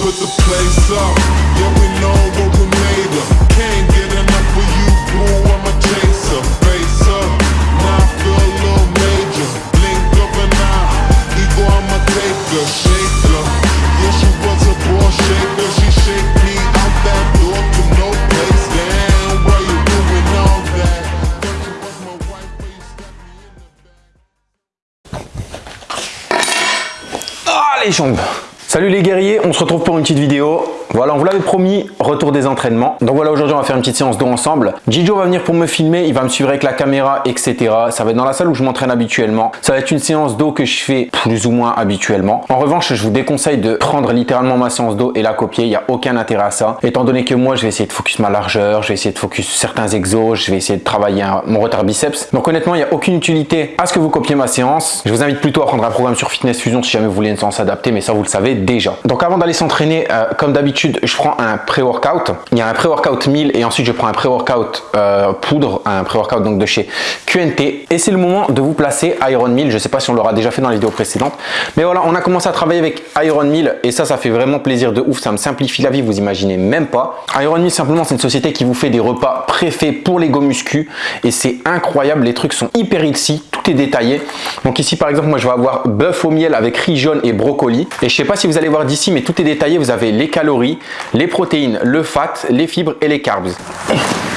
put the place up. Yeah, we know what we made of. Can't get enough of you, boo. I'm a chaser. Face up, now I feel a little major. Blink of an eye, ego, I'm a taker. Shaker. Yeah, she was a ball shaker. She shake me out that door to no place. Damn, why you doing all that? Ah les jambes Salut les guerriers, on se retrouve pour une petite vidéo. Voilà, on vous l'avait promis, retour des entraînements. Donc voilà, aujourd'hui on va faire une petite séance d'eau ensemble. Gijo va venir pour me filmer, il va me suivre avec la caméra, etc. Ça va être dans la salle où je m'entraîne habituellement. Ça va être une séance d'eau que je fais plus ou moins habituellement. En revanche, je vous déconseille de prendre littéralement ma séance d'eau et la copier. Il n'y a aucun intérêt à ça. Étant donné que moi, je vais essayer de focus ma largeur, je vais essayer de focus certains exos, je vais essayer de travailler mon retard biceps. Donc honnêtement, il n'y a aucune utilité à ce que vous copiez ma séance. Je vous invite plutôt à prendre un programme sur Fitness Fusion si jamais vous voulez une séance adaptée, mais ça vous le savez déjà. Donc avant d'aller s'entraîner, euh, comme d'habitude, je prends un pré-workout. Il y a un pré-workout 1000 et ensuite je prends un pré-workout euh, poudre, un pré-workout donc de chez QNT. Et c'est le moment de vous placer Iron 1000. Je sais pas si on l'aura déjà fait dans les vidéos précédentes, mais voilà, on a commencé à travailler avec Iron 1000 et ça, ça fait vraiment plaisir de ouf. Ça me simplifie la vie, vous imaginez même pas. Iron 1000 simplement, c'est une société qui vous fait des repas préfaits pour les go muscu et c'est incroyable. Les trucs sont hyper healthy, tout est détaillé. Donc ici, par exemple, moi, je vais avoir bœuf au miel avec riz jaune et brocoli. Et je sais pas si vous allez voir d'ici, mais tout est détaillé. Vous avez les calories, les protéines, le fat, les fibres et les carbs.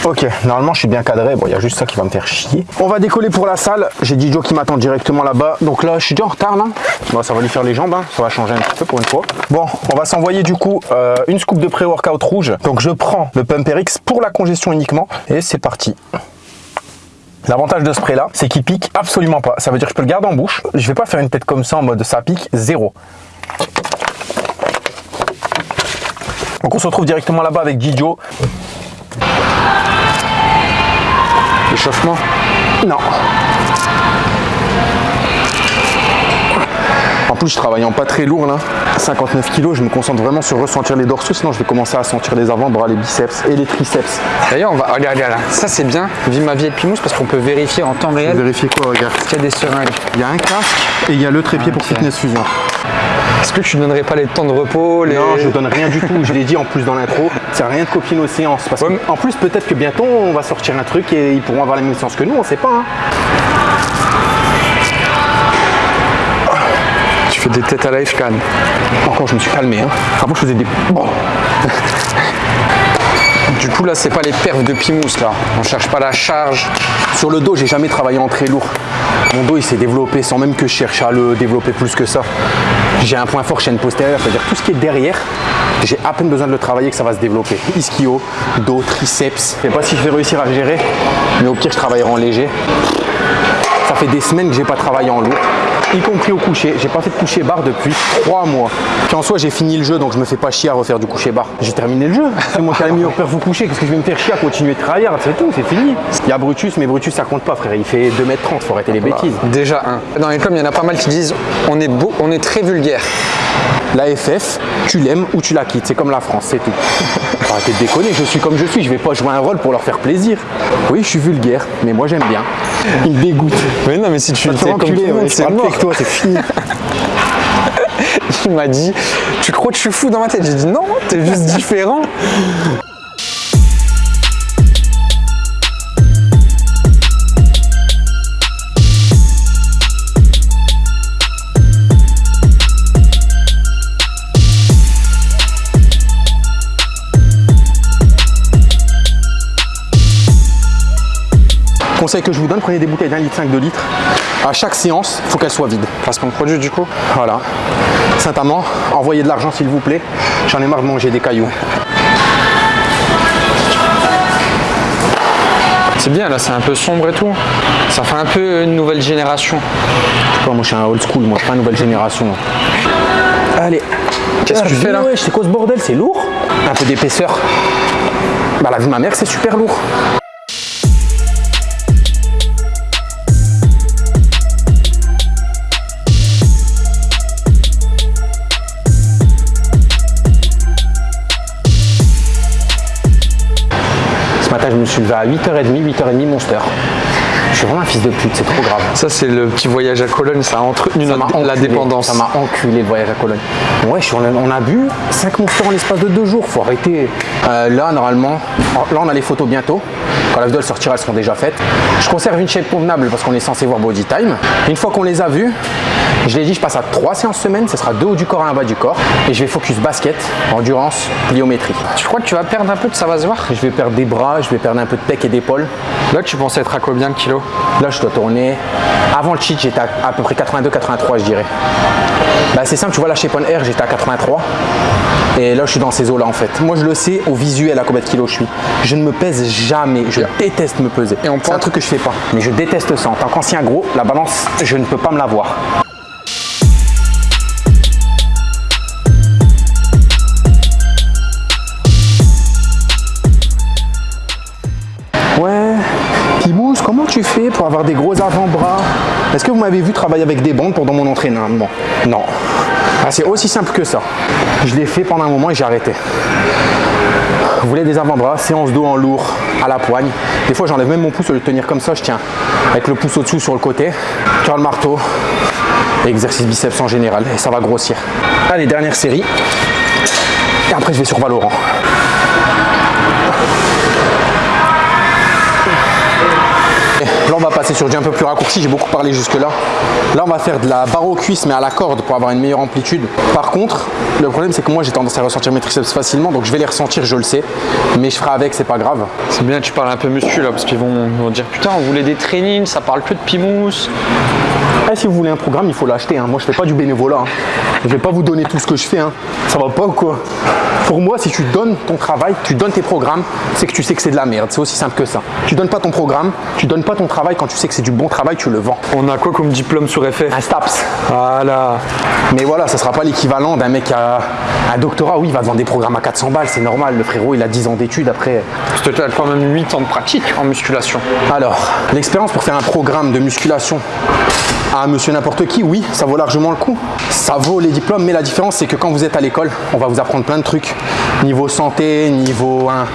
Ok, normalement je suis bien cadré. Bon, il y a juste ça qui va me faire chier. On va décoller pour la salle. J'ai Dijo qui m'attend directement là-bas. Donc là, je suis déjà en retard. Bon, ça va lui faire les jambes. hein. Ça va changer un petit peu pour une fois. Bon, on va s'envoyer du coup euh, une scoop de pré-workout rouge. Donc je prends le Pumper X pour la congestion uniquement. Et c'est parti. L'avantage de ce spray là, c'est qu'il pique absolument pas. Ça veut dire que je peux le garder en bouche. Je vais pas faire une tête comme ça en mode ça pique, zéro. Donc on se retrouve directement là-bas avec Gijo. Échauffement? Non. En plus, je travaille en pas très lourd là. 59 kg, je me concentre vraiment sur ressentir les dorsaux, sinon je vais commencer à sentir les avant-bras, les biceps et les triceps. D'ailleurs, on va. Regarde, regarde, là. Ça, c'est bien. Vive ma vie de Pimous parce qu'on peut vérifier en temps réel Vérifiez quoi, regarde? qu'il y a des seringues. Il y a un casque et il y a le trépied pour Ok. Fitness Fusion. Est-ce que tu donnerais pas les temps de repos les... Non, je donne rien du tout. Je l'ai dit en plus dans l'intro. C'est rien de copier nos séances. Parce Ouais, que, mais- en plus, peut-être que bientôt on va sortir un truc et ils pourront avoir la même séance que nous. On sait pas. hein. Tu fais des têtes à la F-Can. Encore, je me suis calmé. Hein. Avant, je faisais des. Bon. Du coup, là, c'est pas les perfs de Pimous, là. On cherche pas la charge. Sur le dos, j'ai jamais travaillé en très lourd. Mon dos, il s'est développé sans même que je cherche à le développer plus que ça. J'ai un point fort chaîne postérieure, c'est-à-dire tout ce qui est derrière, j'ai à peine besoin de le travailler que ça va se développer. Ischio, dos, triceps. Je sais pas si je vais réussir à gérer, mais au pire, je travaillerai en léger. Ça fait des semaines que j'ai pas travaillé en lourd, y compris au coucher. J'ai pas fait de coucher barre depuis trois mois. Puis en soi, j'ai fini le jeu, donc je me fais pas chier à refaire du coucher barre. J'ai terminé le jeu. C'est moi qui ai mis au père vous coucher. Qu'est-ce que je vais me faire chier à continuer de travailler? C'est tout, c'est fini. Il y a Brutus, mais Brutus, ça compte pas, frère. Il fait 2m30, faut arrêter les bêtises. Déjà, un. Dans les clubs, il y en a pas mal qui disent on est beau, on est très vulgaire. La FF, tu l'aimes ou tu la quittes. C'est comme la France, c'est tout. Arrêtez de déconner, je suis comme je suis. Je vais pas jouer un rôle pour leur faire plaisir. Oui, je suis vulgaire, mais moi j'aime bien. Il me dégoûte. Mais non, mais si tu T'es fais comme tout le monde, c'est mort. avec toi, c'est fini. Il m'a dit Tu crois que je suis fou dans ma tête? J'ai dit non, t'es juste différent. Conseil que je vous donne, prenez des bouteilles d'un litre 5 de litre. À chaque séance, il faut qu'elle soit vide. Placement de produit, du coup. Voilà. Saint-Amand, envoyez de l'argent s'il vous plaît. J'en ai marre de manger des cailloux. C'est bien, là, c'est un peu sombre et tout. Ça fait un peu une nouvelle génération. Toi, moi je suis un old school, moi je suis pas une nouvelle génération. Allez. Qu'est-ce que tu fais, là c'est quoi ce bordel C'est lourd Un peu d'épaisseur. Bah la vie de ma mère c'est super lourd. Suis levé à 8h30, 8h30 Monster. Je suis vraiment un fils de pute, c'est trop grave. Ça, c'est le petit voyage à Cologne, ça a entretenu Ça la enculé. dépendance. Ça m'a enculé le voyage à Cologne. Ouais, je suis- on a, on a bu 5 monsters en l'espace de deux jours, faut arrêter. Euh, là, normalement, là on a les photos bientôt. Quand la vidéo elle sortira, elles seront déjà faites. Je conserve une shape convenable parce qu'on est censé voir Body Time. Une fois qu'on les a vues, je l'ai dit, je passe à 3 séances semaine, ce sera deux haut du corps et un bas du corps. Et je vais focus basket, endurance, pliométrie. Tu crois que tu vas perdre un peu de ça va se voir Je vais perdre des bras, je vais perdre un peu de pec et d'épaule. Là, tu pensais être à combien de kilos? Là, je dois tourner. Avant le cheat, j'étais à, à peu près 82-83, je dirais. Bah, c'est simple, tu vois, la Shape on Air, j'étais à 83. Et là, je suis dans ces eaux-là, en fait. Moi, je le sais au visuel à combien de kilos je suis. Je ne me pèse jamais. Je déteste me peser. Et on c'est un truc que je fais pas. Mais je déteste ça. En tant qu'ancien gros, la balance, je ne peux pas me la voir. Tu fais pour avoir des gros avant-bras? Est-ce que vous m'avez vu travailler avec des bandes pendant mon entraînement? Non. Ah, c'est aussi simple que ça. Je l'ai fait pendant un moment et j'ai arrêté. Vous voulez des avant-bras, séance dos en lourd à la poigne. Des fois, j'enlève même mon pouce au lieu de tenir comme ça, je tiens avec le pouce au-dessous sur le côté. Curl marteau et exercice biceps en général et ça va grossir. Allez, dernière série. Et après, je vais sur Valorant. Passer sur du un peu plus raccourci. J'ai beaucoup parlé jusque-là. Là, on va faire de la barre aux cuisses, mais à la corde pour avoir une meilleure amplitude. Par contre, le problème, c'est que moi, j'ai tendance à ressentir mes triceps facilement, donc je vais les ressentir, je le sais. Mais je ferai avec, c'est pas grave. C'est bien, tu parles un peu muscu là, parce qu'ils vont, vont dire putain, on voulait des trainings, ça parle que de pimous. Eh, si vous voulez un programme, il faut l'acheter. hein. Moi, je fais pas du bénévolat. hein. Je vais pas vous donner tout ce que je fais. hein. Ça va pas ou quoi? Pour moi, si tu donnes ton travail, tu donnes tes programmes, c'est que tu sais que c'est de la merde. C'est aussi simple que ça. Tu donnes pas ton programme, tu donnes pas ton travail quand tu sais que c'est du bon travail, tu le vends. On a quoi comme diplôme sur FF Un STAPS. Voilà. Mais voilà, ça sera pas l'équivalent d'un mec a un doctorat. Oui, il va te vendre des programmes à 400 balles, c'est normal. Le frérot, il a 10 ans d'études après. Tu as quand même 8 ans de pratique en musculation. Alors, l'expérience pour faire un programme de musculation à monsieur n'importe qui, oui, ça vaut largement le coup. Ça vaut les diplômes, mais la différence, c'est que quand vous êtes à l'école, on va vous apprendre plein de trucs. Niveau santé, niveau 1. Enfin,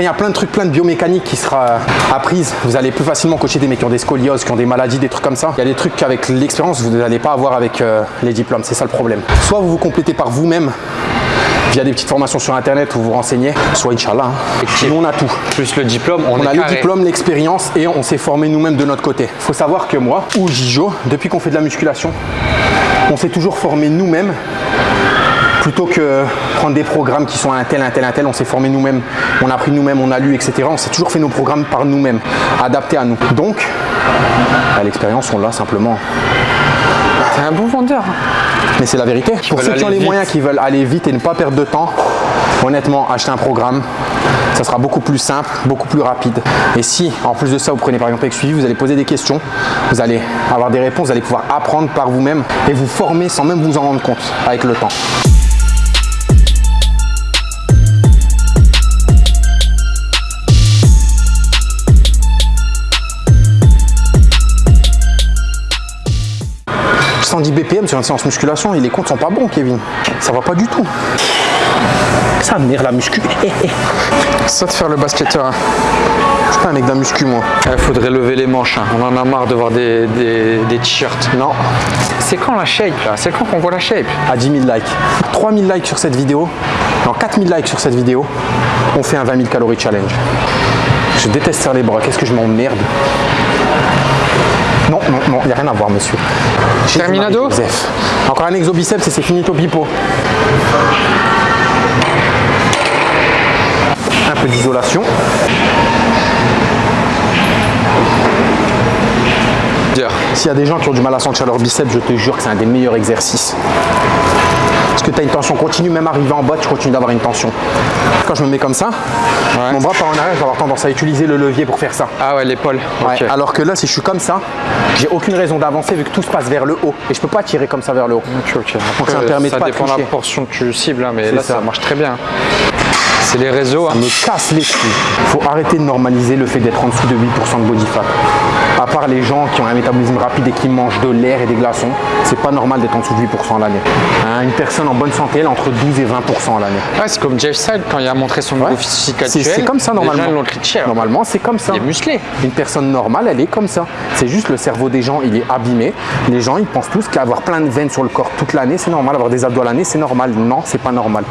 il y a plein de trucs, plein de biomécanique qui sera apprise. Vous allez plus facilement coacher des mecs qui ont des scolioses, qui ont des maladies, des trucs comme ça. Il y a des trucs qu'avec l'expérience, vous n'allez pas avoir avec euh, les diplômes. C'est ça le problème. Soit vous vous complétez par vous-même via des petites formations sur internet où vous vous renseignez, soit Inch'Allah. hein. Nous, on a tout. Plus le diplôme, on, On est a le diplôme, l'expérience et on s'est formé nous-mêmes de notre côté. Il faut savoir que moi ou Gijo, depuis qu'on fait de la musculation, on s'est toujours formé nous-mêmes plutôt que prendre des programmes qui sont un tel, un tel, un tel. On s'est formé nous-mêmes, on a appris nous-mêmes, on a lu, etc. On s'est toujours fait nos programmes par nous-mêmes, adaptés à nous. Donc, à l'expérience, on l'a simplement. T'es un bon vendeur. Mais c'est la vérité. Pour ceux qui ont les vite. moyens, qui veulent aller vite et ne pas perdre de temps, honnêtement, achetez un programme. Ça sera beaucoup plus simple, beaucoup plus rapide. Et si, en plus de ça, vous prenez par exemple suivi, vous allez poser des questions, vous allez avoir des réponses, vous allez pouvoir apprendre par vous-même et vous former sans même vous en rendre compte avec le temps. « 110 BPM sur une séance musculation et les comptes sont pas bons, Kevin. Ça va pas du tout. Ça merde la muscu. Eh, eh. Ça de faire le basketteur. hein. Je suis pas un mec d'un muscu, moi. Il faudrait lever les manches. hein. On en a marre de voir des, des, des t-shirts. Non, C'est quand la shape là? C'est quand qu'on voit la shape? À 10 000 likes. 3 000 likes sur cette vidéo, non, 4 000 likes sur cette vidéo, on fait un 20 000 calories challenge. Je déteste faire les bras, qu'est-ce que je m'emmerde? Non, non, non, il n'y a rien à voir, monsieur. Terminado. Encore un exo biceps et c'est finito pipo. Un peu d'isolation. S'il y a des gens qui ont du mal à sentir leur biceps, je te jure que c'est un des meilleurs exercices. Que tu as une tension continue, même arrivé en bas, tu continues d'avoir une tension. Quand je me mets comme ça, Ouais. mon bras part en arrière, je vais avoir tendance à utiliser le levier pour faire ça. Ah ouais, l'épaule. Ouais. Alors que là, si je suis comme ça, j'ai aucune raison d'avancer vu que tout se passe vers le haut. Et je peux pas tirer comme ça vers le haut. Ok, ok. Donc ça Après, permet de ça pas dépend de la portion que tu cibles, hein, mais là ça. ça. marche très bien. C'est les réseaux. hein. me casse les couilles. Faut arrêter de normaliser le fait d'être en dessous de 8% de body fat. À part les gens qui ont un métabolisme rapide et qui mangent de l'air et des glaçons, c'est pas normal d'être en dessous de 8% à l'année. Hein, une personne en bonne santé, elle est entre 12 et 20% à l'année. Ouais, c'est comme Jeff Side quand il a montré son niveau physique C'est- actuel. C'est comme ça les gens, normalement. critiqué. alors. Normalement, c'est comme ça. Il est musclé. Une personne normale, elle est comme ça. C'est juste le cerveau des gens, il est abîmé. Les gens, ils pensent tous qu'avoir plein de veines sur le corps toute l'année, c'est normal. Avoir des abdos à l'année, c'est normal. Non, c'est pas normal.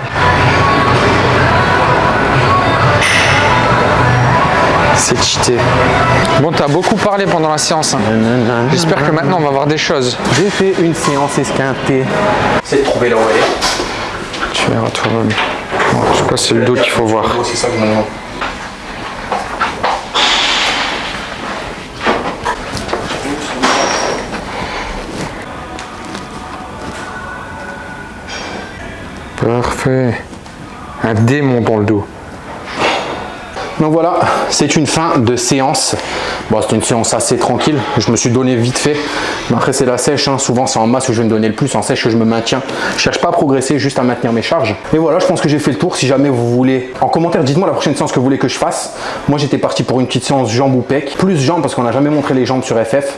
C'est cheaté. Bon, t'as beaucoup parlé pendant la séance. hein. J'espère que maintenant on va voir des choses. J'ai fait une séance esquintée. C'est de trouver là où elle est. Tu verras toi-même. Bon, je crois que c'est le dos qu'il faut voir. C'est ça que je me demande. Parfait. Un démon dans le dos. Donc voilà, c'est une fin de séance. Bon, c'était une séance assez tranquille. Je me suis donné vite fait. Après, c'est la sèche. hein. Souvent, c'est en masse que je vais me donner le plus. En sèche, que je me maintiens. Je cherche pas à progresser, juste à maintenir mes charges. Et voilà, je pense que j'ai fait le tour. Si jamais vous voulez, en commentaire, dites-moi la prochaine séance que vous voulez que je fasse. Moi, j'étais parti pour une petite séance jambes ou pec. Plus jambes parce qu'on n'a jamais montré les jambes sur FF.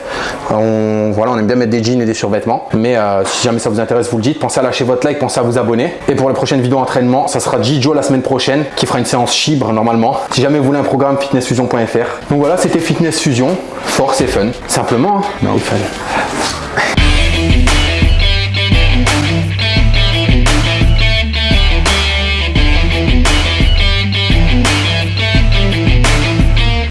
On, voilà, on aime bien mettre des jeans et des survêtements. Mais euh, si jamais ça vous intéresse, vous le dites. Pensez à lâcher votre like, pensez à vous abonner. Et pour la prochaine vidéo entraînement, ça sera Jijo la semaine prochaine qui fera une séance chibre normalement. Si jamais vous voulez un programme fitnessfusion.fr. Donc voilà, c'était Fitness Fusion, force et fun. Simplement, hein. Non, fallait.